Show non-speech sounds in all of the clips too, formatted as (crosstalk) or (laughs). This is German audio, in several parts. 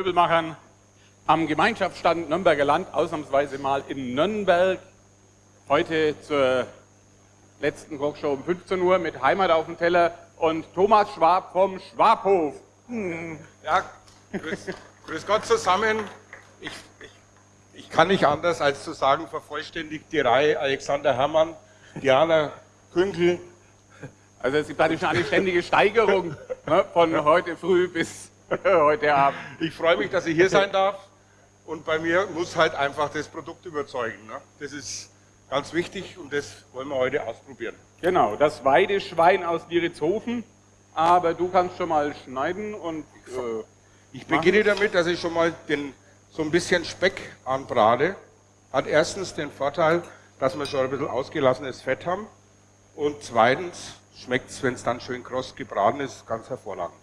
Möbelmachern am Gemeinschaftsstand Nürnberger Land, ausnahmsweise mal in Nürnberg. Heute zur letzten Kochshow um 15 Uhr mit Heimat auf dem Teller und Thomas Schwab vom Schwabhof. Hm. Ja, grüß, grüß Gott zusammen. Ich, ich, ich, kann nicht anders als zu sagen, vervollständigt die Reihe Alexander Herrmann, Diana Künkel. Also es gibt eine ständige Steigerung ne, von heute früh bis (laughs) heute Abend. Ich freue mich, dass ich hier sein darf. Und bei mir muss halt einfach das Produkt überzeugen. Ne? Das ist ganz wichtig und das wollen wir heute ausprobieren. Genau, das Weideschwein aus Diritzhofen. Aber du kannst schon mal schneiden und. Äh, ich beginne damit, dass ich schon mal den, so ein bisschen Speck anbrate. Hat erstens den Vorteil, dass wir schon ein bisschen ausgelassenes Fett haben. Und zweitens schmeckt es, wenn es dann schön kross gebraten ist, ganz hervorragend.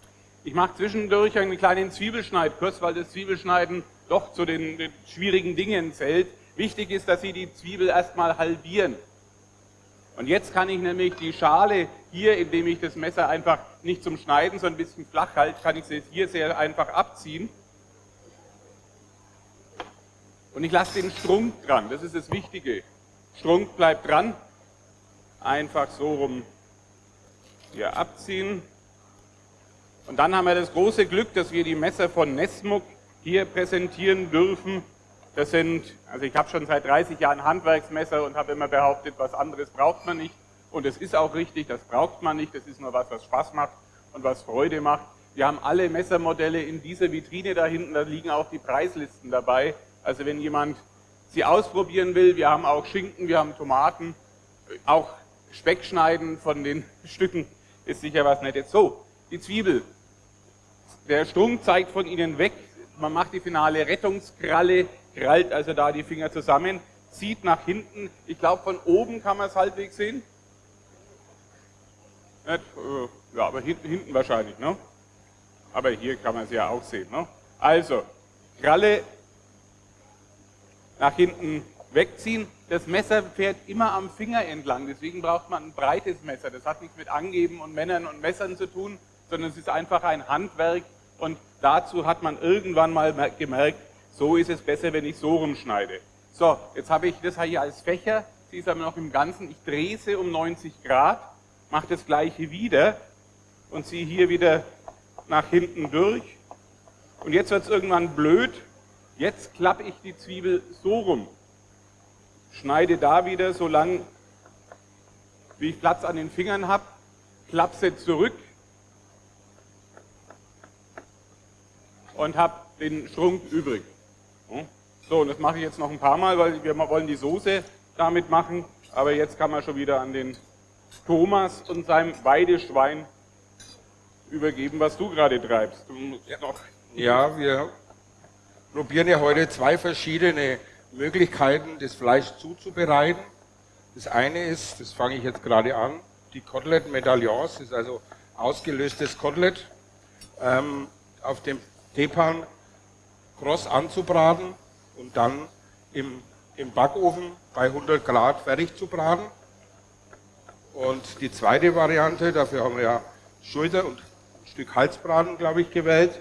Ich mache zwischendurch einen kleinen Zwiebelschneidkurs, weil das Zwiebelschneiden doch zu den, den schwierigen Dingen zählt. Wichtig ist, dass Sie die Zwiebel erstmal halbieren. Und jetzt kann ich nämlich die Schale hier, indem ich das Messer einfach nicht zum Schneiden, sondern ein bisschen flach halte, kann ich sie hier sehr einfach abziehen. Und ich lasse den Strunk dran, das ist das Wichtige. Strunk bleibt dran, einfach so rum hier abziehen. Und dann haben wir das große Glück, dass wir die Messer von Nesmuk hier präsentieren dürfen. Das sind, also ich habe schon seit 30 Jahren Handwerksmesser und habe immer behauptet, was anderes braucht man nicht. Und es ist auch richtig, das braucht man nicht, das ist nur was, was Spaß macht und was Freude macht. Wir haben alle Messermodelle in dieser Vitrine da hinten, da liegen auch die Preislisten dabei. Also wenn jemand sie ausprobieren will, wir haben auch Schinken, wir haben Tomaten, auch Speckschneiden von den (laughs) Stücken ist sicher was Nettes. So, die Zwiebel. Der Strunk zeigt von Ihnen weg, man macht die finale Rettungskralle, krallt also da die Finger zusammen, zieht nach hinten. Ich glaube, von oben kann man es halbwegs sehen. Äh, ja, aber hinten wahrscheinlich, ne? Aber hier kann man es ja auch sehen, ne? Also, Kralle nach hinten wegziehen. Das Messer fährt immer am Finger entlang, deswegen braucht man ein breites Messer. Das hat nichts mit Angeben und Männern und Messern zu tun, sondern es ist einfach ein Handwerk und dazu hat man irgendwann mal gemerkt, so ist es besser, wenn ich so rumschneide. So, jetzt habe ich das hier als Fächer, sie ist aber noch im Ganzen, ich drehe sie um 90 Grad, mache das gleiche wieder und ziehe hier wieder nach hinten durch. Und jetzt wird es irgendwann blöd, jetzt klappe ich die Zwiebel so rum, schneide da wieder so lang, wie ich Platz an den Fingern habe, klappe sie zurück und habe den Strunk übrig. So, und das mache ich jetzt noch ein paar Mal, weil wir wollen die Soße damit machen. Aber jetzt kann man schon wieder an den Thomas und seinem Weideschwein übergeben, was du gerade treibst. Ja, wir probieren ja heute zwei verschiedene Möglichkeiten, das Fleisch zuzubereiten. Das eine ist, das fange ich jetzt gerade an, die Kotelett Medaillons, das ist also ausgelöstes Kotelett, ähm, auf dem Tepan kross anzubraten und dann im, im Backofen bei 100 Grad fertig zu braten. Und die zweite Variante, dafür haben wir ja Schulter und ein Stück Halsbraten, glaube ich, gewählt,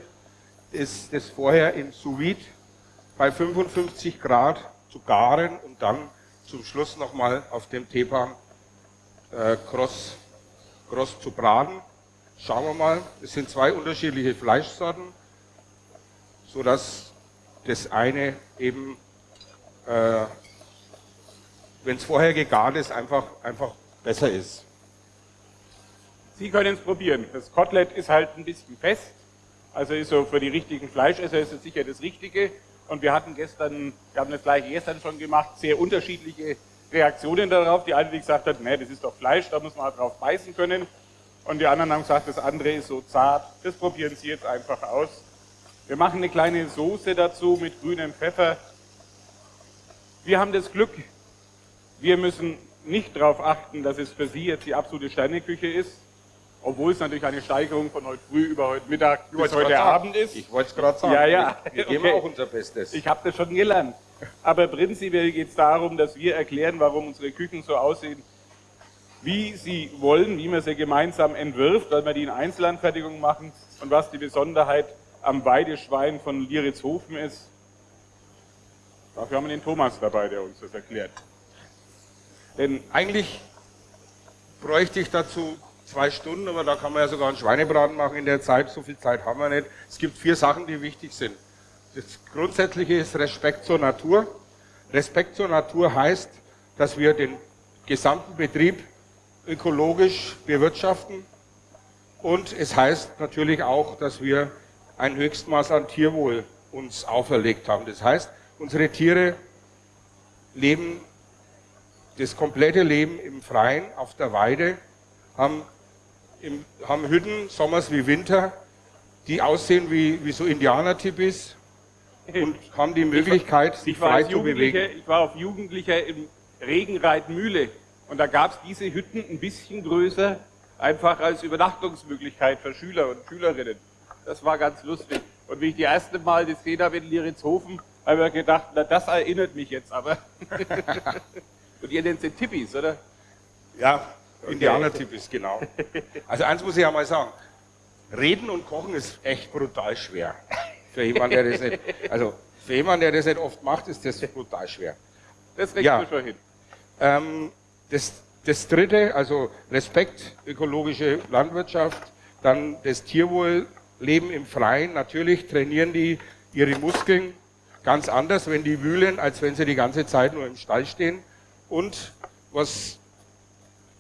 ist das vorher in Sous Vide bei 55 Grad zu garen und dann zum Schluss nochmal auf dem Tepan äh, kross, kross zu braten. Schauen wir mal, es sind zwei unterschiedliche Fleischsorten, sodass das eine eben, äh, wenn es vorher gegart ist, einfach, einfach besser ist. Sie können es probieren. Das Kotelett ist halt ein bisschen fest, also ist so für die richtigen Fleischesser ist es sicher das Richtige. Und wir hatten gestern, wir haben das gleiche gestern schon gemacht, sehr unterschiedliche Reaktionen darauf. Die eine, die gesagt hat, nee, das ist doch Fleisch, da muss man drauf beißen können. Und die anderen haben gesagt, das andere ist so zart. Das probieren Sie jetzt einfach aus. Wir machen eine kleine Soße dazu mit grünem Pfeffer. Wir haben das Glück, wir müssen nicht darauf achten, dass es für Sie jetzt die absolute Sterneküche ist, obwohl es natürlich eine Steigerung von heute früh über heute Mittag bis heute Abend ist. Ich wollte es gerade sagen. Ja, ja. Wir geben okay. auch unser Bestes. Ich habe das schon gelernt. Aber prinzipiell geht es darum, dass wir erklären, warum unsere Küchen so aussehen, wie sie wollen, wie man sie gemeinsam entwirft, weil wir die in Einzelanfertigung machen und was die Besonderheit am Weideschwein von Lieritzhofen ist. Dafür haben wir den Thomas dabei, der uns das erklärt. Denn eigentlich bräuchte ich dazu zwei Stunden, aber da kann man ja sogar einen Schweinebraten machen in der Zeit. So viel Zeit haben wir nicht. Es gibt vier Sachen, die wichtig sind. Das Grundsätzliche ist Respekt zur Natur. Respekt zur Natur heißt, dass wir den gesamten Betrieb ökologisch bewirtschaften. Und es heißt natürlich auch, dass wir ein Höchstmaß an Tierwohl uns auferlegt haben. Das heißt, unsere Tiere leben das komplette Leben im Freien, auf der Weide, haben, im, haben Hütten, sommers wie Winter, die aussehen wie, wie so Indianertipis (laughs) und haben die Möglichkeit, ich sich frei zu bewegen. Ich war auf Jugendlicher im Regenreitmühle und da gab es diese Hütten ein bisschen größer, einfach als Übernachtungsmöglichkeit für Schüler und Schülerinnen. Das war ganz lustig. Und wie ich die erste Mal das gesehen habe in Lieritzhofen, habe ich mir gedacht, na das erinnert mich jetzt aber. (laughs) und ihr nennt sie Tippis, oder? Ja, Indianertypisch, genau. Also eins muss ich ja mal sagen. Reden und Kochen ist echt brutal schwer. Für jemanden, der das nicht, also für jemanden, der das nicht oft macht, ist das brutal schwer. Das kriegst Ja. du schon hin. Ähm, das, das dritte, also Respekt, ökologische Landwirtschaft, dann das Tierwohl, Leben im Freien. Natürlich trainieren die ihre Muskeln ganz anders, wenn die wühlen, als wenn sie die ganze Zeit nur im Stall stehen. Und was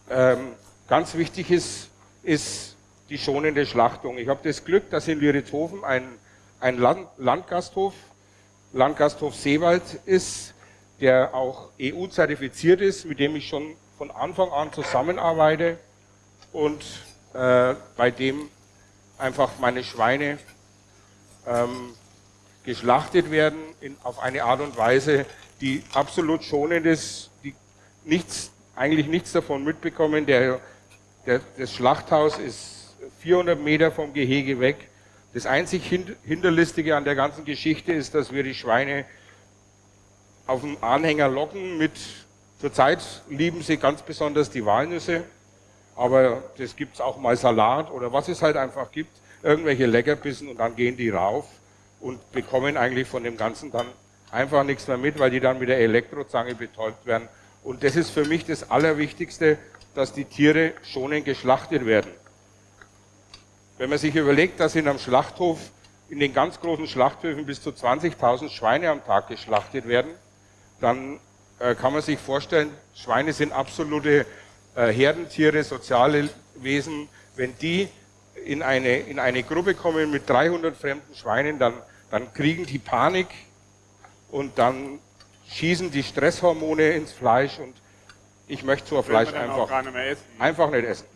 ähm, ganz wichtig ist, ist die schonende Schlachtung. Ich habe das Glück, dass in Lieritzhofen ein, ein Land, Landgasthof, Landgasthof Seewald ist, der auch EU-zertifiziert ist, mit dem ich schon von Anfang an zusammenarbeite und äh, bei dem einfach meine Schweine ähm, geschlachtet werden in, auf eine Art und Weise, die absolut schonend ist, die nichts, eigentlich nichts davon mitbekommen. Der, der, das Schlachthaus ist 400 Meter vom Gehege weg. Das einzig Hin- Hinterlistige an der ganzen Geschichte ist, dass wir die Schweine auf dem Anhänger locken mit, zurzeit lieben sie ganz besonders die Walnüsse, aber das gibt's auch mal Salat oder was es halt einfach gibt, irgendwelche Leckerbissen und dann gehen die rauf und bekommen eigentlich von dem Ganzen dann einfach nichts mehr mit, weil die dann mit der Elektrozange betäubt werden. Und das ist für mich das Allerwichtigste, dass die Tiere schonend geschlachtet werden. Wenn man sich überlegt, dass in einem Schlachthof, in den ganz großen Schlachthöfen bis zu 20.000 Schweine am Tag geschlachtet werden, dann äh, kann man sich vorstellen, Schweine sind absolute äh, Herdentiere, soziale Wesen. Wenn die in eine, in eine Gruppe kommen mit 300 fremden Schweinen, dann, dann kriegen die Panik und dann schießen die Stresshormone ins Fleisch und ich möchte so ein Fleisch einfach, nicht mehr essen. einfach nicht essen.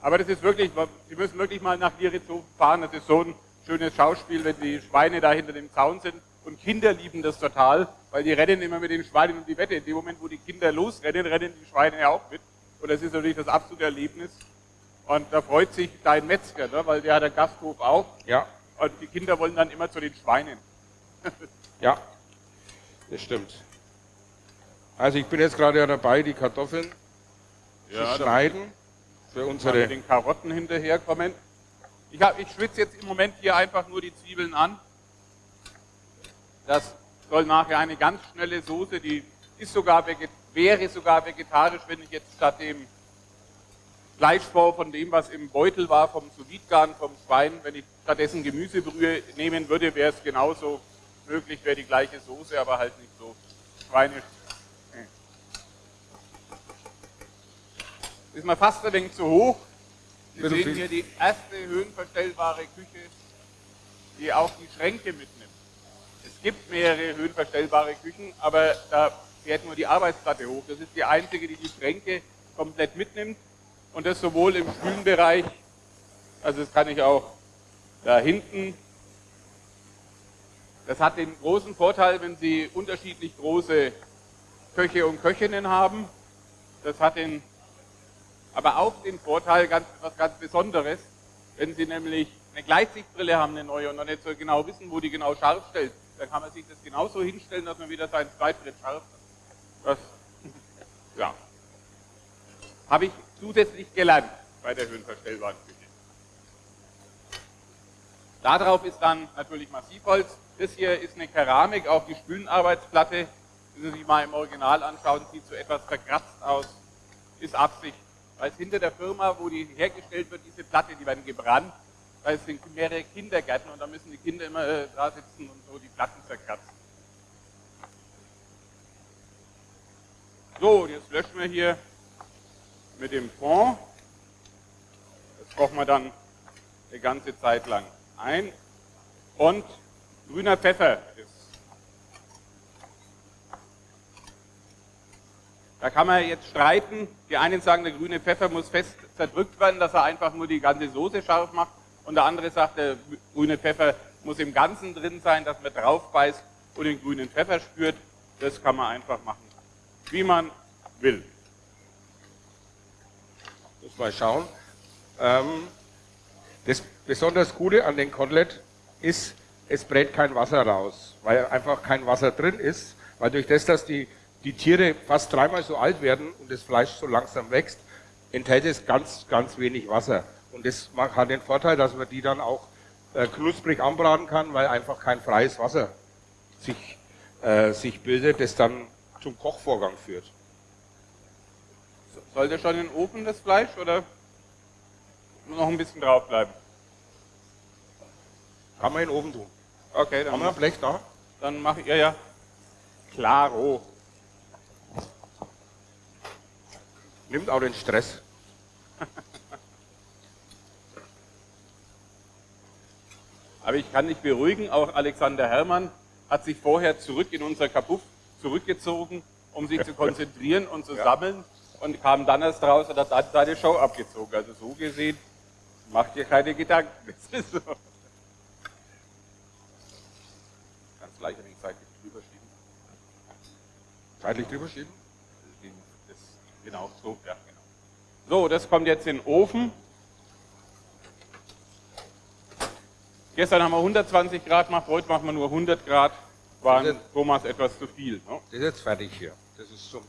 Aber das ist wirklich, Sie müssen wirklich mal nach Lieritzhofen fahren. Das ist so ein schönes Schauspiel, wenn die Schweine da hinter dem Zaun sind. Und Kinder lieben das total, weil die rennen immer mit den Schweinen um die Wette. In dem Moment, wo die Kinder losrennen, rennen die Schweine ja auch mit. Und das ist natürlich das absolute Erlebnis. Und da freut sich dein Metzger, ne? weil der hat einen Gasthof auch. Ja, Und die Kinder wollen dann immer zu den Schweinen. (laughs) ja, das stimmt. Also ich bin jetzt gerade ja dabei, die Kartoffeln zu da schneiden für unsere mit den Karotten hinterherkommen. Ich, hab, ich schwitze jetzt im Moment hier einfach nur die Zwiebeln an. Das soll nachher eine ganz schnelle Soße, die ist sogar wäre sogar vegetarisch, wenn ich jetzt statt dem Fleischbau von dem, was im Beutel war, vom sous vom Schwein, wenn ich stattdessen Gemüsebrühe nehmen würde, wäre es genauso möglich, wäre die gleiche Soße, aber halt nicht so schweinisch. Ist mal fast ein wenig zu hoch. Bisschen sehen hier die erste höhenverstellbare Küche, die auch die Schränke mitnimmt. Es gibt mehrere höhenverstellbare Küchen, aber da fährt nur die Arbeitsplatte hoch. Das ist die einzige, die die Schränke komplett mitnimmt. Und das sowohl im Kühlenbereich, also das kann ich auch da hinten. Das hat den großen Vorteil, wenn Sie unterschiedlich große Köche und Köchinnen haben. Das hat den, aber auch den Vorteil, ganz, was ganz Besonderes, wenn Sie nämlich eine Gleitsichtbrille haben, eine neue, und noch nicht so genau wissen, wo die genau scharf stellt, dann kann man sich das genauso hinstellen, dass man wieder seinen Zweitschritt scharf hat. Das, (laughs) ja. Habe ich zusätzlich gelernt bei der höhenverstellbaren Küche. Darauf ist dann natürlich Massivholz. Das hier ist eine Keramik auf die Spülenarbeitsplatte. Wenn Sie sich mal im Original anschauen, sieht so etwas verkratzt aus. Ist Absicht. Weil es hinter der Firma, wo die hergestellt wird, diese Platte, die werden gebrannt. Weil es sind mehrere Kindergärten und da müssen die Kinder immer äh, da sitzen und so die Platten zerkratzen. So, jetzt löschen wir hier mit dem Fond. Das kochen wir dann eine ganze Zeit lang ein. Und grüner Pfeffer ist. Da kann man jetzt streiten. Die einen sagen, der grüne Pfeffer muss fest zerdrückt werden, dass er einfach nur die ganze Soße scharf macht. Und der andere sagt, der grüne Pfeffer muss im Ganzen drin sein, dass man drauf beißt und den grünen Pfeffer spürt. Das kann man einfach machen, wie man will. Muss mal schauen. Ähm, das besonders Gute an den Kotelett ist, es brät kein Wasser raus, weil einfach kein Wasser drin ist, weil durch das, dass die, die Tiere fast dreimal so alt werden und das Fleisch so langsam wächst, enthält es ganz, ganz wenig Wasser. Und das hat den Vorteil, dass man die dann auch äh, knusprig anbraten kann, weil einfach kein freies Wasser sich, äh, sich bildet, das dann zum Kochvorgang führt. Sollte schon in den Ofen das Fleisch oder noch ein bisschen draufbleiben? Kann man in den Ofen tun. Okay, dann. Haben wir ein Blech da? Dann mache ich, ja, ja. Klaro. Nimmt auch den Stress. Aber ich kann dich beruhigen, auch Alexander Herrmann hat sich vorher zurück in unser Kapuff zurückgezogen, um sich zu (laughs) konzentrieren und zu ja. sammeln und kam dann erst raus und hat dann seine Show abgezogen. Also so gesehen, macht dir keine Gedanken. (laughs) Das ist so. Ganz gleich ein wenig seitlich drüber schieben. Seitlich drüber schieben? Das, genau, so, ja, genau. So, das kommt jetzt in den Ofen. Gestern haben wir 120 Grad gemacht, heute machen wir nur 100 Grad. War Thomas etwas zu viel. Ne? Das ist jetzt fertig hier. Das ist zum.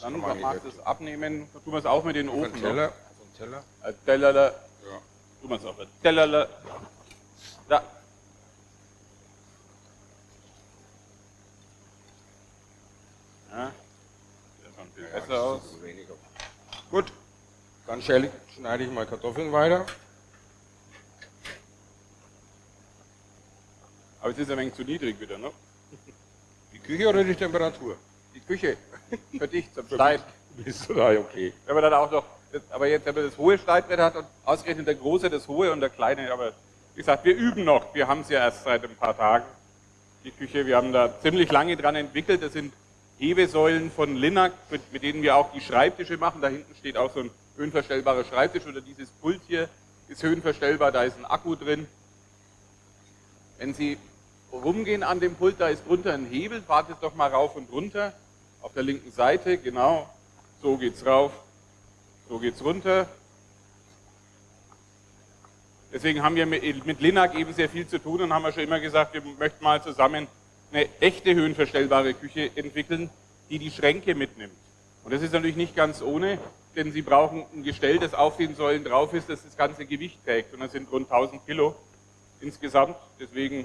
Dann magst du es abnehmen. Dann tun wir es auch mit den Ofen. Teller. Auf Teller. Ein Teller. Ja. Tun wir es auf einen Teller. Da. Ja. Das sieht viel ja, besser aus. Gut. Dann schneide ich mal Kartoffeln weiter. Aber es ist ein wenig zu niedrig wieder, ne? Die Küche oder die Temperatur? Die Küche. (laughs) Für dich zum Schneiden. Bist du da okay? Wenn man dann auch noch, aber jetzt, wenn man das hohe Schneidbrett hat und ausgerechnet der große das hohe und der kleine, aber wie gesagt, wir üben noch. Wir haben es ja erst seit ein paar Tagen. Die Küche, wir haben da ziemlich lange dran entwickelt. Das sind Hebesäulen von Linac, mit, mit denen wir auch die Schreibtische machen. Da hinten steht auch so ein höhenverstellbarer Schreibtisch oder dieses Pult hier ist höhenverstellbar, da ist ein Akku drin. Wenn Sie rumgehen an dem Pult, da ist drunter ein Hebel, fahrt es doch mal rauf und runter, auf der linken Seite, genau, so geht's rauf, so geht's runter. Deswegen haben wir mit Linac eben sehr viel zu tun und haben wir schon immer gesagt, wir möchten mal zusammen eine echte höhenverstellbare Küche entwickeln, die die Schränke mitnimmt. Und das ist natürlich nicht ganz ohne, denn Sie brauchen ein Gestell, das auf den Säulen drauf ist, das das ganze Gewicht trägt. Und das sind rund 1000 Kilo insgesamt. Deswegen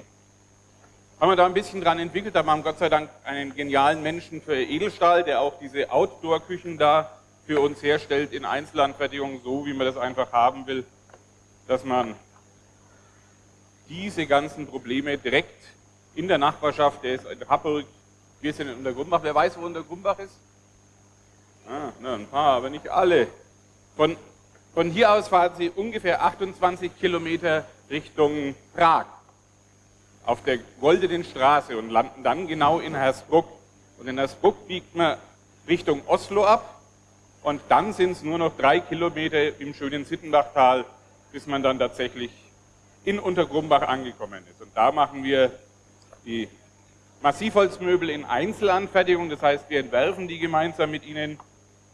haben wir da ein bisschen dran entwickelt, aber haben Gott sei Dank einen genialen Menschen für Edelstahl, der auch diese Outdoor-Küchen da für uns herstellt in Einzelanfertigung, so wie man das einfach haben will, dass man diese ganzen Probleme direkt in der Nachbarschaft, der ist in Happelg, wir sind in Untergrumbach, wer weiß, wo Untergrumbach ist? Ah, na, ein paar, aber nicht alle. Von, von hier aus fahren Sie ungefähr 28 Kilometer Richtung Prag auf der Goldenen Straße und landen dann genau in Hersbruck. Und in Hersbruck biegt man Richtung Oslo ab und dann sind es nur noch drei Kilometer im schönen Sittenbachtal, bis man dann tatsächlich in Untergrumbach angekommen ist. Und da machen wir die Massivholzmöbel in Einzelanfertigung, das heißt, wir entwerfen die gemeinsam mit Ihnen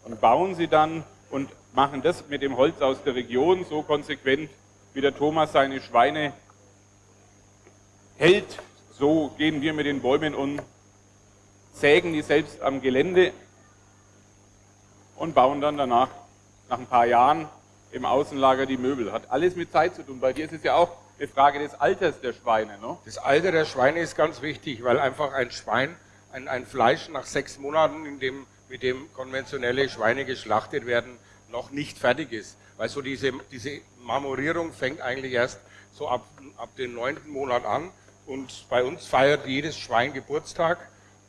und bauen sie dann und machen das mit dem Holz aus der Region so konsequent, wie der Thomas seine Schweine hält, so gehen wir mit den Bäumen um, sägen die selbst am Gelände und bauen dann danach, nach ein paar Jahren, im Außenlager die Möbel. Hat alles mit Zeit zu tun. Bei dir ist es ja auch, eine Frage des Alters der Schweine. Ne? Das Alter der Schweine ist ganz wichtig, weil einfach ein Schwein, ein, ein Fleisch nach sechs Monaten, dem, mit dem konventionelle Schweine geschlachtet werden, noch nicht fertig ist. Weil so diese, diese Marmorierung fängt eigentlich erst so ab, ab dem neunten Monat an. Und bei uns feiert jedes Schwein Geburtstag.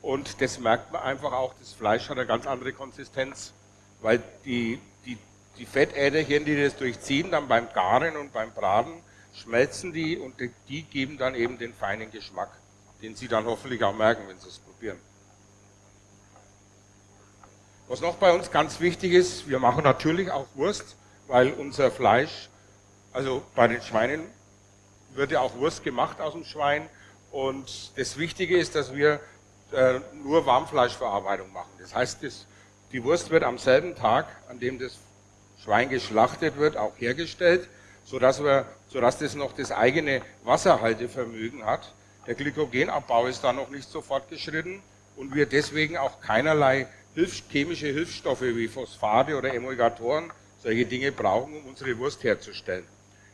Und das merkt man einfach auch, das Fleisch hat eine ganz andere Konsistenz. Weil die, die, die Fettäderchen, die das durchziehen, dann beim Garen und beim Braten, schmelzen die und die geben dann eben den feinen Geschmack, den Sie dann hoffentlich auch merken, wenn Sie es probieren. Was noch bei uns ganz wichtig ist, wir machen natürlich auch Wurst, weil unser Fleisch, also bei den Schweinen wird ja auch Wurst gemacht aus dem Schwein und das Wichtige ist, dass wir äh, nur Warmfleischverarbeitung machen. Das heißt, das, die Wurst wird am selben Tag, an dem das Schwein geschlachtet wird, auch hergestellt sodass, wir, sodass das noch das eigene Wasserhaltevermögen hat. Der Glykogenabbau ist da noch nicht so fortgeschritten und wir deswegen auch keinerlei Hilfs chemische Hilfsstoffe wie Phosphate oder Emulgatoren, solche Dinge brauchen, um unsere Wurst herzustellen.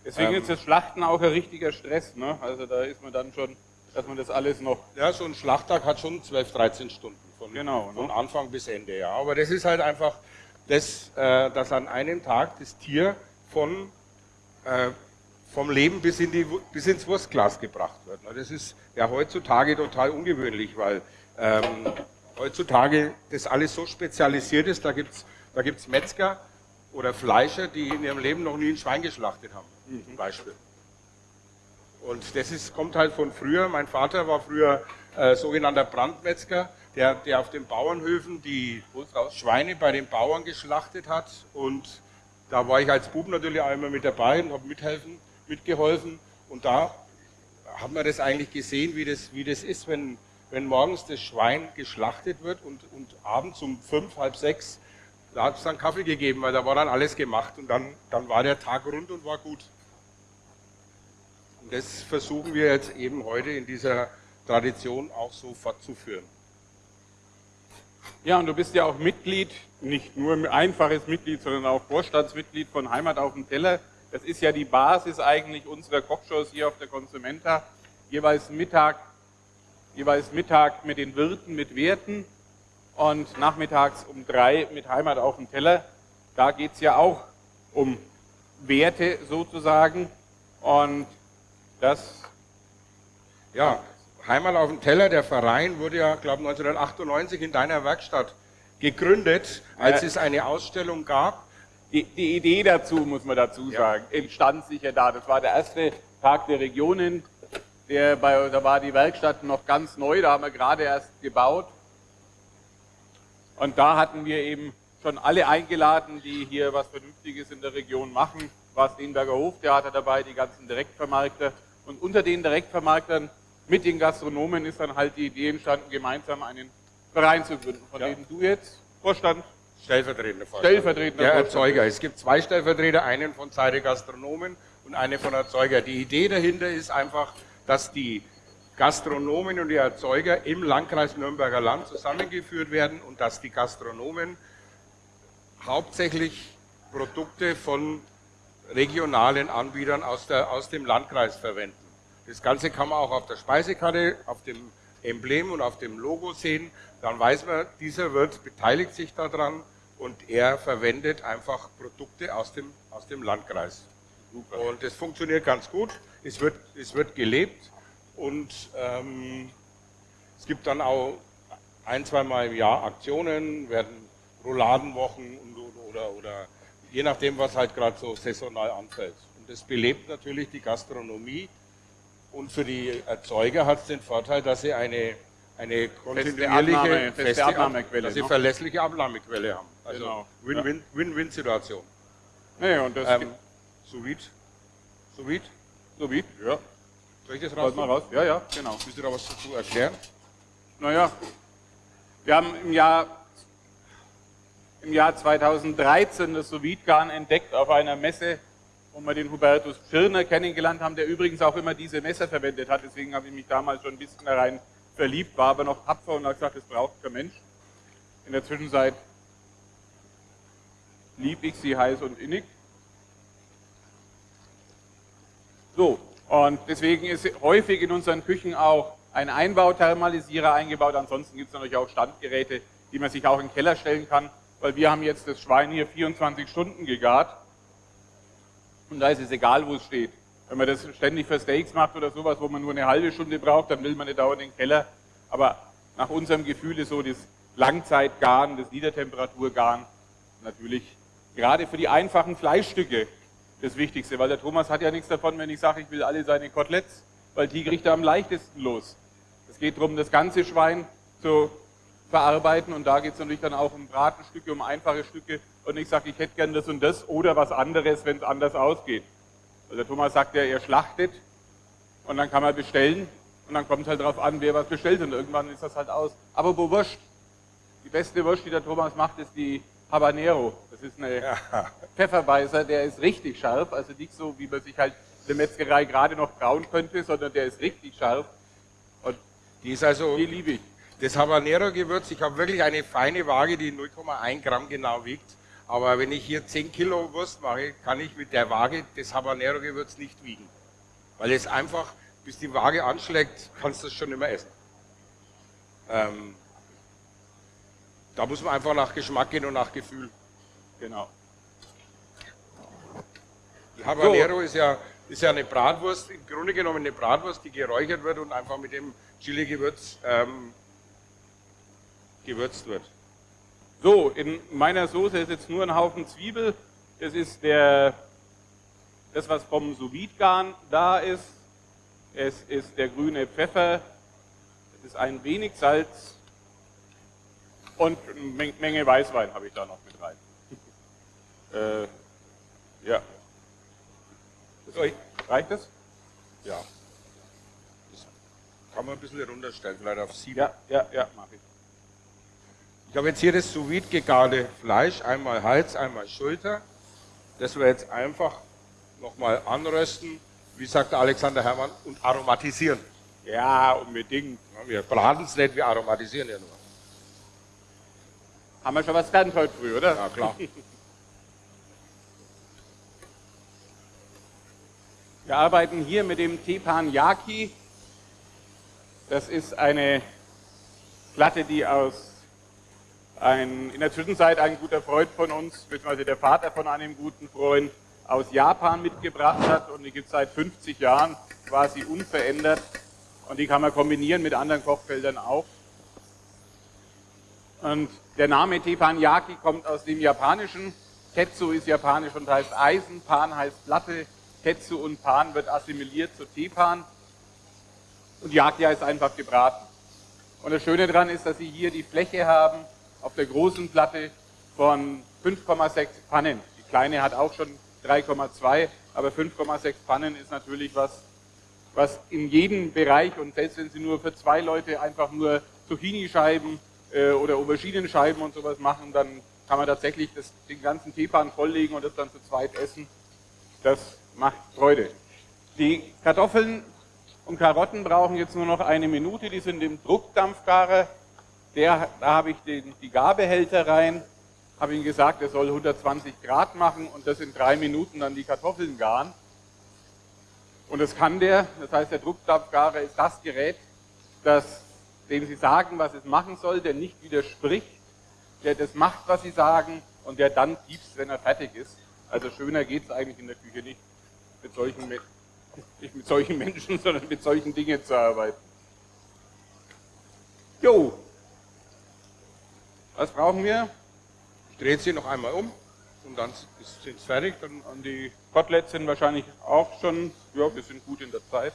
Deswegen ähm, ist das Schlachten auch ein richtiger Stress. Ne? Also da ist man dann schon, dass man das alles noch... Ja, so ein Schlachttag hat schon 12, 13 Stunden von, genau, von ne? Anfang bis Ende. Ja. Aber das ist halt einfach, das, äh, dass an einem Tag das Tier von äh, vom Leben bis, in die, bis ins Wurstglas gebracht wird. Das ist ja heutzutage total ungewöhnlich, weil ähm, heutzutage das alles so spezialisiert ist. Da gibt es da gibt's Metzger oder Fleischer, die in ihrem Leben noch nie ein Schwein geschlachtet haben. Zum Beispiel. Und das ist, kommt halt von früher. Mein Vater war früher äh, sogenannter Brandmetzger, der, der auf den Bauernhöfen die Schweine bei den Bauern geschlachtet hat und da war ich als Bub natürlich immer mit dabei und habe mithelfen, mitgeholfen. Und da haben wir das eigentlich gesehen, wie das, wie das ist, wenn, wenn morgens das Schwein geschlachtet wird und, und abends um fünf, halb sechs, da hat es dann Kaffee gegeben, weil da war dann alles gemacht und dann, dann war der Tag rund und war gut. Und das versuchen wir jetzt eben heute in dieser Tradition auch so fortzuführen. Ja, und du bist ja auch Mitglied, nicht nur ein einfaches Mitglied, sondern auch Vorstandsmitglied von Heimat auf dem Teller. Das ist ja die Basis eigentlich unserer Kochshows hier auf der Consumenta. Jeweils Mittag, jeweils Mittag mit den Wirten, mit Werten und nachmittags um drei mit Heimat auf dem Teller. Da geht es ja auch um Werte sozusagen. Und das ja, Heimat auf dem Teller, der Verein wurde ja, glaube ich, 1998 in deiner Werkstatt gegründet, als es eine Ausstellung gab. Die, die, Idee dazu, muss man dazu sagen, ja. entstand sicher da. Das war der erste Tag der Regionen. Der bei, da war die Werkstatt noch ganz neu, da haben wir gerade erst gebaut. Und da hatten wir eben schon alle eingeladen, die hier was Vernünftiges in der Region machen. War Steenberger Hoftheater dabei, die ganzen Direktvermarkter. Und unter den Direktvermarktern mit den Gastronomen ist dann halt die Idee entstanden, gemeinsam einen Verein zu gründen, von ja. dem du jetzt Vorstand Stellvertretender Vorstand. Stellvertretender Der Erzeuger. Es gibt zwei Stellvertreter, einen von Seite Gastronomen und einen von Erzeuger. Die Idee dahinter ist einfach, dass die Gastronomen und die Erzeuger im Landkreis Nürnberger Land zusammengeführt werden und dass die Gastronomen hauptsächlich Produkte von regionalen Anbietern aus, der, aus dem Landkreis verwenden. Das Ganze kann man auch auf der Speisekarte, auf dem Emblem und auf dem Logo sehen. Dann weiß man, dieser Wirt beteiligt sich daran und er verwendet einfach Produkte aus dem, aus dem Landkreis. Super. Und das funktioniert ganz gut. Es wird, es wird gelebt und ähm, es gibt dann auch ein, zweimal im Jahr Aktionen, werden Rouladenwochen und, oder, oder je nachdem, was halt gerade so saisonal anfällt. Und das belebt natürlich die Gastronomie und für die Erzeuger hat es den Vorteil, dass sie eine, eine kontinuierliche, feste, feste Abnahmequelle, dass sie ne? verlässliche Abnahmequelle haben. Also genau. Win-Win-Situation. Ja. Nee, und das ähm, sous vide. Sous vide? Sous vide, ja. Soll ich das raus? mal raus? Ja, ja, genau. Müsst ihr da was dazu erklären? Naja, wir haben im Jahr, im Jahr 2013 das sous garn entdeckt auf einer Messe wo wir den Hubertus Schirner kennengelernt haben, der übrigens auch immer diese Messer verwendet hat. Deswegen habe ich mich damals schon ein bisschen da rein verliebt, war aber noch tapfer und habe gesagt, das braucht kein Mensch. In der Zwischenzeit lieb ich sie heiß und innig. So, Und deswegen ist häufig in unseren Küchen auch ein Einbauthermalisierer eingebaut. Ansonsten gibt es natürlich auch Standgeräte, die man sich auch in den Keller stellen kann, weil wir haben jetzt das Schwein hier 24 Stunden gegart. Und da ist es egal, wo es steht. Wenn man das ständig für Steaks macht oder sowas, wo man nur eine halbe Stunde braucht, dann will man nicht dauernd in den Keller. Aber nach unserem Gefühl ist so das Langzeitgaren, das Niedertemperaturgaren natürlich gerade für die einfachen Fleischstücke das Wichtigste, weil der Thomas hat ja nichts davon, wenn ich sage, ich will alle seine Koteletts, weil die kriegt er am leichtesten los. Es geht darum, das ganze Schwein zu verarbeiten und da geht es natürlich dann auch um Bratenstücke, um einfache Stücke und ich sage, ich hätte gern das und das oder was anderes, wenn es anders ausgeht. Weil der Thomas sagt ja, er schlachtet und dann kann man bestellen und dann kommt halt darauf an, wer was bestellt und irgendwann ist das halt aus. Aber wo Wurst? Die beste Wurst, die der Thomas macht, ist die Habanero. Das ist eine ja. Pfefferweißer, der ist richtig scharf, also nicht so, wie man sich halt in der Metzgerei gerade noch brauen könnte, sondern der ist richtig scharf. Und die ist also, die liebe ich. Das Habanero-Gewürz, ich habe wirklich eine feine Waage, die 0,1 Gramm genau wiegt. Aber wenn ich hier 10 Kilo Wurst mache, kann ich mit der Waage das Habanero-Gewürz nicht wiegen. Weil es einfach, bis die Waage anschlägt, kannst du es schon immer essen. Ähm, da muss man einfach nach Geschmack gehen und nach Gefühl. Genau. Die Habanero so. ist, ja, ist ja eine Bratwurst, im Grunde genommen eine Bratwurst, die geräuchert wird und einfach mit dem Chili-Gewürz ähm, gewürzt wird. So, in meiner Soße ist jetzt nur ein Haufen Zwiebel. Das ist der, das, was vom sous da ist. Es ist der grüne Pfeffer. Es ist ein wenig Salz und eine Menge Weißwein habe ich da noch mit rein. (laughs) äh, ja. Das, reicht das? Ja. Das kann man ein bisschen runterstellen, vielleicht auf sieben. Ja, ja, ja, mache ich. Ich habe jetzt hier das sous gegarte Fleisch, einmal Hals, einmal Schulter. Das wir jetzt einfach nochmal anrösten, wie sagt Alexander Herrmann, und aromatisieren. Ja, unbedingt. Wir braten es nicht, wir aromatisieren ja nur. Haben wir schon was gelernt heute früh, oder? Ja, klar. Wir arbeiten hier mit dem Teppanyaki. Das ist eine Platte, die aus ein, in der Zwischenzeit ein guter Freund von uns, beziehungsweise der Vater von einem guten Freund, aus Japan mitgebracht hat und die gibt es seit 50 Jahren quasi unverändert und die kann man kombinieren mit anderen Kochfeldern auch. Und der Name Teppanyaki kommt aus dem Japanischen. Tetsu ist japanisch und heißt Eisen, Pan heißt Platte. Tetsu und Pan wird assimiliert zu Tepan. Und Yaki heißt einfach gebraten. Und das Schöne daran ist, dass Sie hier die Fläche haben auf der großen Platte von 5,6 Pannen. Die kleine hat auch schon 3,2, aber 5,6 Pannen ist natürlich was, was in jedem Bereich und selbst wenn Sie nur für zwei Leute einfach nur Zucchini-Scheiben äh, oder Auberginenscheiben und sowas machen, dann kann man tatsächlich das, den ganzen Teepan volllegen und das dann zu zweit essen. Das macht Freude. Die Kartoffeln und Karotten brauchen jetzt nur noch eine Minute, die sind im Druckdampfgarer. Der, da habe ich den, die Garbehälter rein, habe ihm gesagt, er soll 120 Grad machen und das in drei Minuten dann die Kartoffeln garen. Und das kann der, das heißt der Druckdampfgarer ist das Gerät, das dem Sie sagen, was es machen soll, der nicht widerspricht, der das macht, was Sie sagen und der dann piepst, wenn er fertig ist. Also schöner geht es eigentlich in der Küche nicht mit solchen, nicht mit solchen Menschen, (laughs) sondern mit solchen Dingen zu arbeiten. Jo, was brauchen wir? Ich drehe sie noch einmal um und dann sind es fertig. Dann und die Koteletts sind wahrscheinlich auch schon, ja, wir sind gut in der Zeit.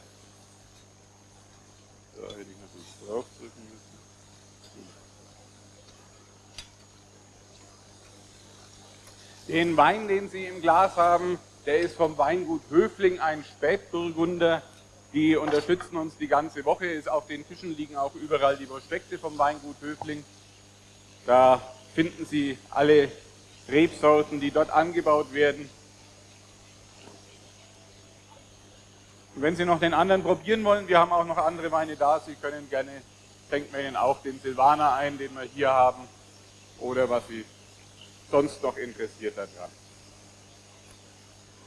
Da hätte ich draufdrücken müssen. Den Wein, den Sie im Glas haben, der ist vom Weingut Höfling, ein Spätburgunder. Die unterstützen uns die ganze Woche. Ist auf den Tischen liegen auch überall die Prospekte vom Weingut Höfling. Da finden Sie alle Rebsorten, die dort angebaut werden. Und wenn Sie noch den anderen probieren wollen, wir haben auch noch andere Weine da, Sie können gerne, schenken wir Ihnen auch den Silvaner ein, den wir hier haben, oder was Sie sonst noch interessiert daran.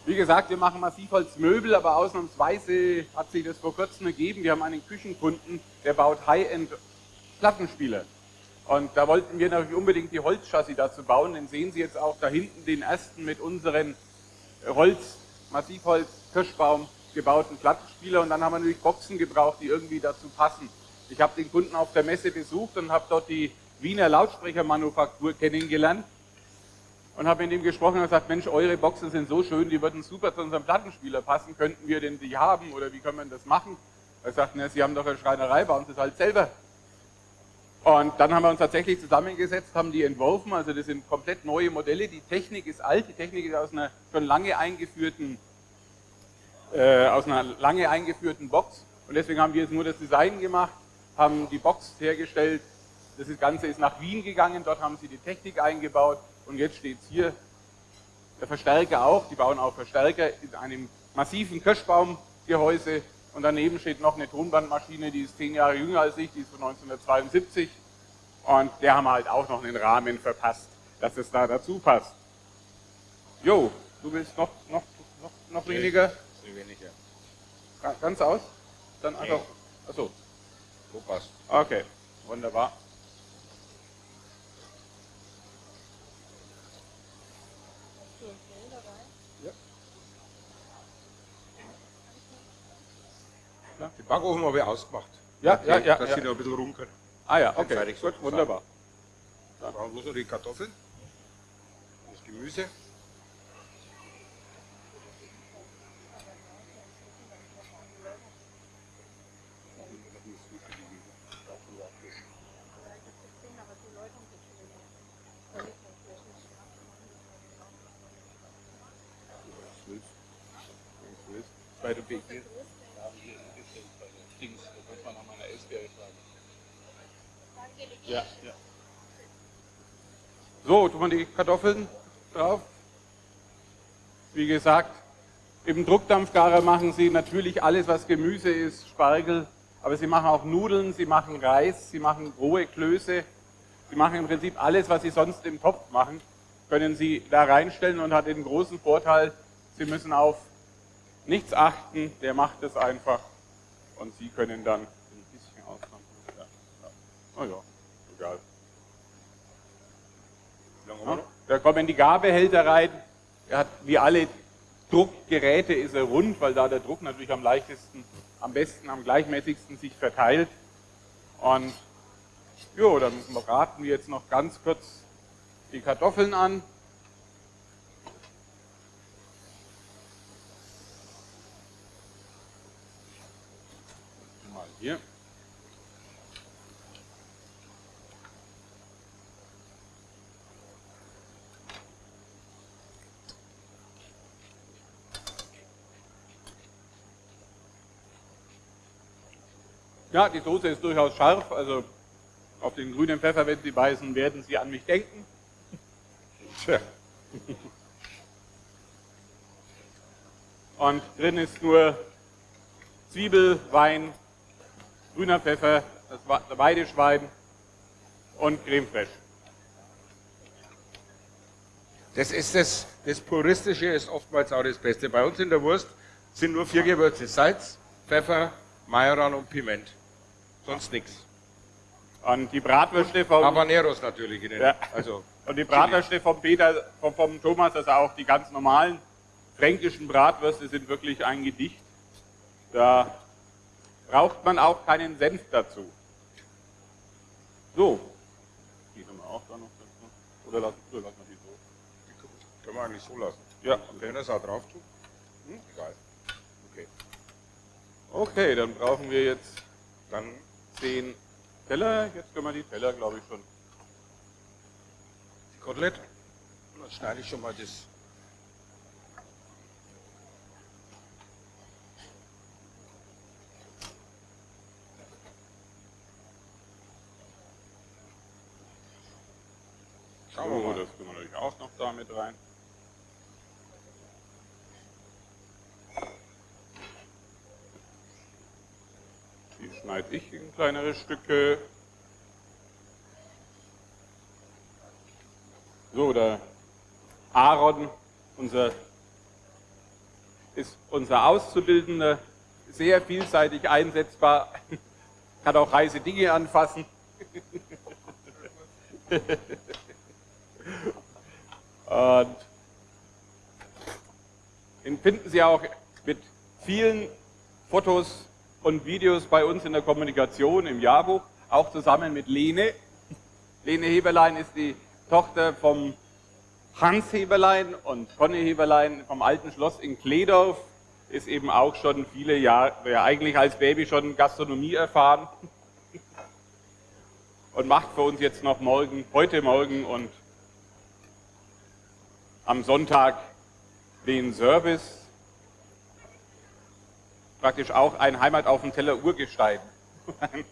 Wie gesagt, wir machen Massivholzmöbel, aber ausnahmsweise hat sich das vor kurzem ergeben. Wir haben einen Küchenkunden, der baut High-End Plattenspieler. Und da wollten wir natürlich unbedingt die Holzchassis dazu bauen. Den sehen Sie jetzt auch da hinten, den ersten mit unseren Holz, Massivholz, Kirschbaum gebauten Plattenspieler. Und dann haben wir natürlich Boxen gebraucht, die irgendwie dazu passen. Ich habe den Kunden auf der Messe besucht und habe dort die Wiener Lautsprechermanufaktur kennengelernt und habe mit ihm gesprochen und gesagt, Mensch, eure Boxen sind so schön, die würden super zu unserem Plattenspieler passen, könnten wir denn die haben oder wie können wir das machen? Er sagt, na, Sie haben doch eine Schreinerei, bauen Sie es halt selber. Und dann haben wir uns tatsächlich zusammengesetzt, haben die entworfen, also das sind komplett neue Modelle, die Technik ist alt, die Technik ist aus einer schon lange eingeführten, äh, aus einer lange eingeführten Box. Und deswegen haben wir jetzt nur das Design gemacht, haben die Box hergestellt, das Ganze ist nach Wien gegangen, dort haben sie die Technik eingebaut. Und jetzt steht es hier, der Verstärker auch, die bauen auch Verstärker in einem massiven Kirschbaumgehäuse und daneben steht noch eine Tonbandmaschine, die ist zehn Jahre jünger als ich, die ist von 1972 und der haben halt auch noch einen Rahmen verpasst, dass es da dazu passt. Jo, du willst noch, noch, noch, noch weniger? weniger. Ganz aus? Dann einfach, achso. So passt. Okay, wunderbar. Den Backofen habe ich ausgemacht. Ja, ja, ja. Dass ja. sie noch ein bisschen rum können. Ah ja, okay, fertig gut, wunderbar. Dann brauchen wir bloß noch die Kartoffeln, das Gemüse. Bei der BG. Dings, da muss man nach meiner Elsbeere fragen. Ja, ja. So, tun wir die Kartoffeln drauf. Wie gesagt, im Druckdampfgarer machen Sie natürlich alles, was Gemüse ist, Spargel, aber Sie machen auch Nudeln, Sie machen Reis, Sie machen rohe Klöße, Sie machen im Prinzip alles, was Sie sonst im Topf machen, können Sie da reinstellen und hat den großen Vorteil, Sie müssen auf nichts achten, der macht es einfach und Sie können dann ein bisschen ausmachen. Ja, ja. Oh ja, egal. Noch? Da kommen die Gabehälter rein. Er hat wie alle Druckgeräte ist er rund, weil da der Druck natürlich am leichtesten, am besten, am gleichmäßigsten sich verteilt. Und jo, dann braten wir jetzt noch ganz kurz die Kartoffeln an. Hier. Ja, die Soße ist durchaus scharf, also auf den grünen Pfeffer, wenn Sie beißen, werden Sie an mich denken. (laughs) Tja, Und drin ist nur Zwiebel, Wein, grüner Pfeffer, das Weideschwein und Creme fraiche. das ist das, das Puristische ist oftmals auch das Beste. Bei uns in der Wurst sind nur vier Gewürze. Salz, Pfeffer, Majoran und Piment. Sonst nichts. Und die Bratwürste vom, Habaneros natürlich. In den, Ja. Also, (laughs) und die Bratwürste vom Peter, vom, vom Thomas, also auch die ganz normalen fränkischen Bratwürste sind wirklich ein Gedicht. Da braucht man auch keinen Senf dazu. So. Die können wir auch da noch dazu. Oder lassen, oder lassen wir die so? die können wir eigentlich so lassen. Ja, Wenn wir es auch drauf tun? Hm? Egal. Okay. Okay, dann brauchen wir jetzt Dann zehn Teller. Jetzt können wir die Teller, glaube ich, schon. die Kotelett. Und Dann schneide ich schon mal das. Schauen wir So, mal. das können wir natürlich auch noch da mit rein. Die schneide ich in kleinere Stücke. So, der Aaron, unser ist unser Auszubildender sehr vielseitig einsetzbar, (laughs) kann auch heiße Dinge anfassen. (laughs) Und den finden Sie auch mit vielen Fotos und Videos bei uns in der Kommunikation im Jahrbuch, auch zusammen mit Lene. Lene Heberlein ist die Tochter vom Hans Heberlein und Conny Heberlein vom alten Schloss in Kledorf ist eben auch schon viele Jahre, ja eigentlich als Baby schon Gastronomie erfahren und macht für uns jetzt noch morgen, heute Morgen und am Sonntag den Service. Praktisch auch ein Heimat auf dem Teller Urgestein. (laughs)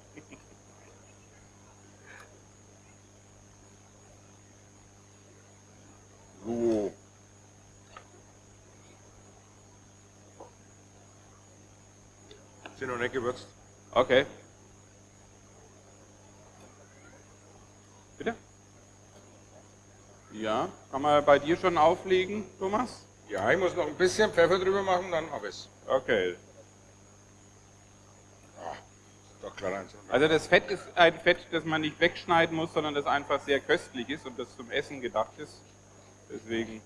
so. Sind noch nicht gewürzt. Okay. Bitte? Ja, kann man bei dir schon auflegen, Thomas? Ja, ich muss noch ein bisschen Pfeffer drüber machen, dann habe ich es. Okay. Doch. Also das Fett ist ein Fett, das man nicht wegschneiden muss, sondern das einfach sehr köstlich ist und das zum Essen gedacht ist. Deswegen.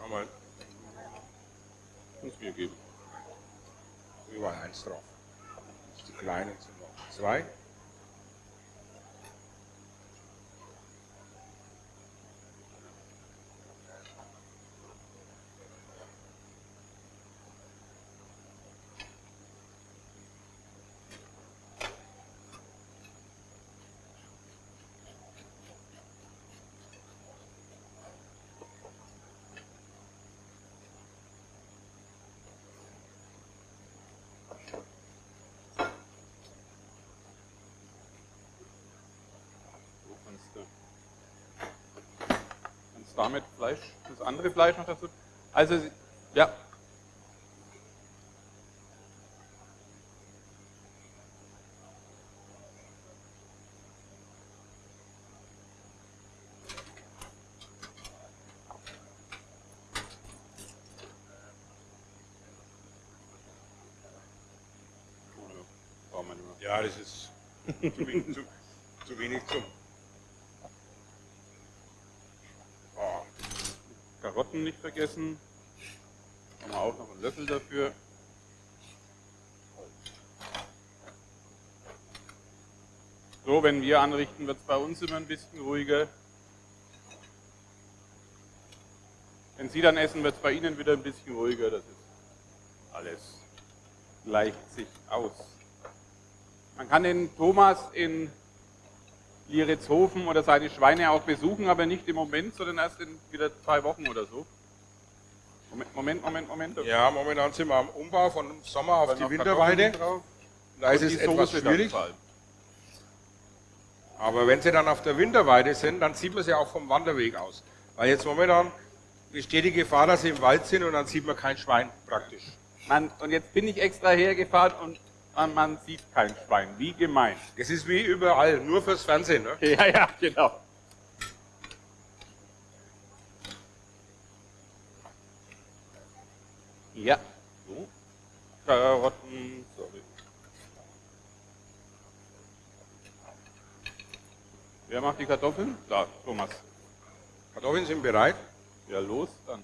Nochmal Muss mir geben. überall eins drauf. Die kleinen sind noch zwei. Damit Fleisch, das andere Fleisch noch dazu. Also, ja. Ja, das ist (laughs) zu wenig zum. Oh, Karotten nicht vergessen. Haben wir auch noch einen Löffel dafür. So, wenn wir anrichten, wird es bei uns immer ein bisschen ruhiger. Wenn Sie dann essen, wird es bei Ihnen wieder ein bisschen ruhiger. Das ist alles gleicht sich aus. Man kann den Thomas in Lieritzhofen oder seine Schweine auch besuchen, aber nicht im Moment, sondern erst in wieder zwei Wochen oder so. Moment, Moment, Moment, Moment. ja, momentan sind wir am Umbau von Sommer auf die Winterweide. Da ist es etwas Soße schwierig. Aber wenn sie dann auf der Winterweide sind, dann sieht man sie auch vom Wanderweg aus. Weil jetzt momentan besteht die Gefahr, dass sie im Wald sind und dann sieht man kein Schwein praktisch. Man, und jetzt bin ich extra hergefahren und man, sieht kein Schwein. Wie gemein. Das ist wie überall, nur fürs Fernsehen. Ne? (laughs) Ja, ja, genau. Ja. So. Karotten, sorry. Wer macht die Kartoffeln? Da, Thomas. Kartoffeln sind bereit. Ja, los, dann.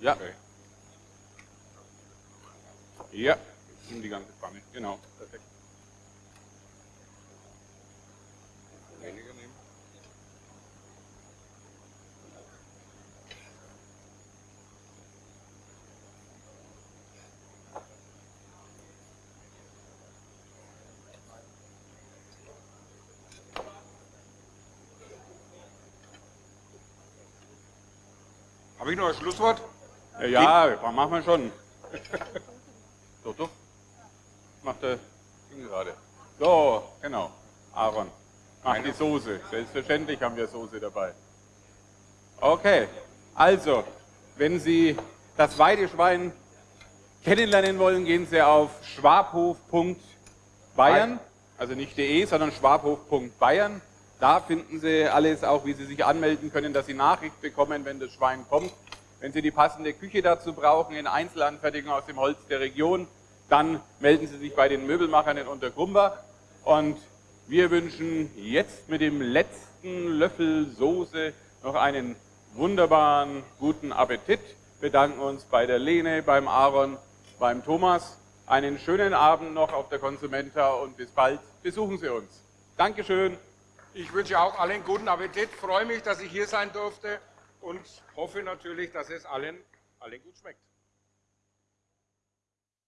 Ja, Okay. ja. Nimm die ganze Pfanne. Genau, perfekt. Weniger nehmen. Habe ich noch ein Schlusswort? Ja, ja, machen wir schon. (laughs) doch, doch. Macht Ding gerade. So, genau. Aaron. Ach, die Soße. Selbstverständlich haben wir Soße dabei. Okay, also, wenn Sie das Weideschwein kennenlernen wollen, gehen Sie auf schwabhof.bayern, also nicht de, sondern schwabhof.bayern. Da finden Sie alles, auch wie Sie sich anmelden können, dass Sie Nachricht bekommen, wenn das Schwein kommt. Wenn Sie die passende Küche dazu brauchen, in Einzelanfertigung aus dem Holz der Region, dann melden Sie sich bei den Möbelmachern in Untergrumbach. Und wir wünschen jetzt mit dem letzten Löffel Soße noch einen wunderbaren, guten Appetit. Bedanken uns bei der Lene, beim Aaron, beim Thomas. Einen schönen Abend noch auf der Konsumenta und bis bald. Besuchen Sie uns. Dankeschön. Ich wünsche auch allen guten Appetit. Freue mich, dass ich hier sein durfte und hoffe natürlich, dass es allen, allen gut schmeckt.